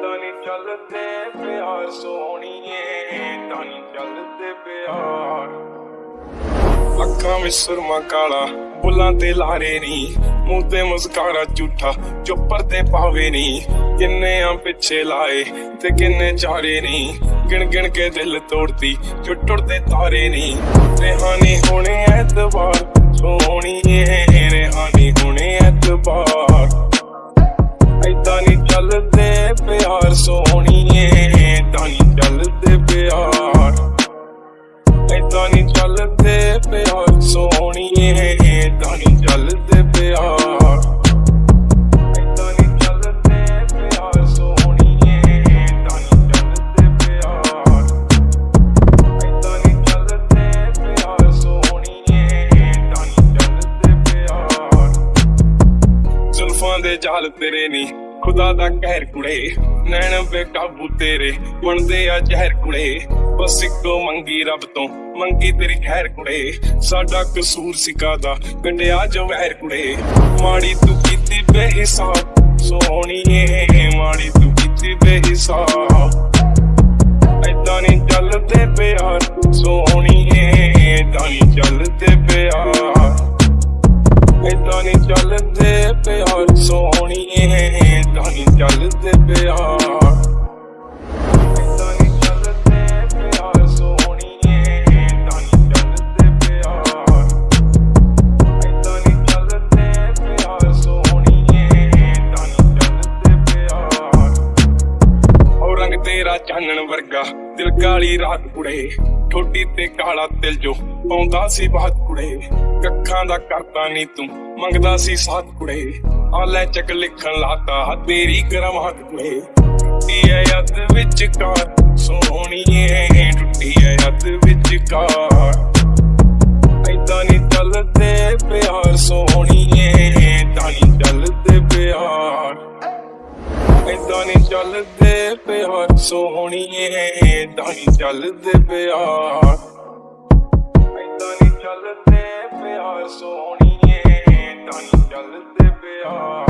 ਏਦਾਂ ਨਹੀਂ ਚੱਲਦੇ ਪਿਆਰ ਸੋਹਣੀਏ ਏਦਾਂ ਨਹੀਂ ਚੱਲਦੇ ਪਿਆਰ। ਅੱਖਾਂ ਵਿੱਚ ਸੁਰਮਾ ਕਾਲਾ ਬੁੱਲਾਂ ਤੇ ਲਾਰੇ ਨੀ, ਮੂੰਹ ਤੇ ਮੁਸਕਾਰਾ ਝੂਠਾ, ਚੁੱਪਰ ਤੇ ਪਾਵੇ ਨੀ। ਕਿੰਨੇ ਆ ਪਿੱਛੇ ਲਾਏ ਤੇ ਕਿੰਨੇ ਚਾਰੇ ਨੀ। ਗਿਣ ਗਿਣ ਕੇ ਦਿਲ ਤੋੜਦੀ ਜੋ ਟੁੱਟਦੇ ਤਾਰੇ ਨੀ। ਰਹਿਾਨੀ ਹੋਣੇ ਐਤਵਾਰ, ਸੋਹਣੀਏ, ਰਹਿਾਨੀ ਦੇ ਜਾਲ ਤੇਰੇ ਨੀ। ਖੁਦਾ ਦਾ ਕਹਿਰ ਕੁੜੇ, ਨੈਣ ਬੇਕਾਬੂ ਤੇਰੇ। ਬਣਦੇ ਆ ਜ਼ਹਿਰ ਕੁੜੇ, ਬਸ ਇੱਕੋ ਮੰਗੀ ਰੱਬ ਤੋਂ। ਮੰਗੀ ਤੇਰੀ ਖੈਰ ਕੁੜੇ, ਸਾਡਾ ਕਸੂਰ ਸਿਕਾ ਦਾ ਕੰਡਿਆ ਜੋ ਵਹਿਰ ਕੁੜੇ, ਮਾੜੀ ਤੂੰ ਕੀਤੀ ਬੇਹਿਸਾਬ। ਸੋਹਣੀਏ, ਮਾੜੀ ਤੂੰ ਕੀਤੀ ਬੇਹਿਸਾਬ। ਏਦਾਂ ਨਹੀਂ ਚੱਲਦੇ ਪਿਆਰ, ਸੋਹਣੀ ਉਹ ਰੰਗ ਤੇਰਾ ਚਾਨਣ ਵਰਗਾ ਦਿਲ ਕਾਲੀ ਰਾਤ ਕੁੜੇ ਠੋਡੀ ਤੇ ਕਾਲਾ ਤਿਲ ਜੋ ਪਾਉਂਦਾ ਸੀ ਬਾਤ ਕੁੜੇ ਕੱਖਾਂ ਦਾ ਕਰਤਾ ਨਹੀਂ ਤੂੰ ਮੰਗਦਾ ਸੀ ਸਾਥ ਕੁੜੇ ਆ ਲੈ ਚੱਕ ਲਿਖਣ ਲਾਤਾ, ਤੇਰੀ ਕਰਮਾਤ ਕੁੜੇ। ਟੁੱਟੀ ਐ ਯੱਦ ਵਿੱਚ ਕਾਰ, ਸੋਹਣੀਏ ਟੁੱਟੀ ਐ ਯੱਦ ਵਿੱਚ ਕਾਰ। ਏਦਾਂ ਨਹੀਂ ਚੱਲਦੇ ਪਿਆਰ, ਸੋਹਣੀਏ ਏਦਾਂ ਨਹੀਂ ਚੱਲਦੇ ਪਿਆਰ। ਏਦਾਂ ਨਹੀਂ ਚੱਲਦੇ ਪਿਆਰ, ਸੋਹਣੀਏ ਏਦਾਂ ਨਹੀਂ ਚੱਲਦੇ ਪਿਆਰ। ਏਦਾਂ ਨਹੀਂ ਚੱਲਦੇ ਪਿਆਰ, ਸੋਹਣੀਏ ਏਦਾਂ ਨਹੀਂ ਚੱਲਦੇ ਪਿਆਰ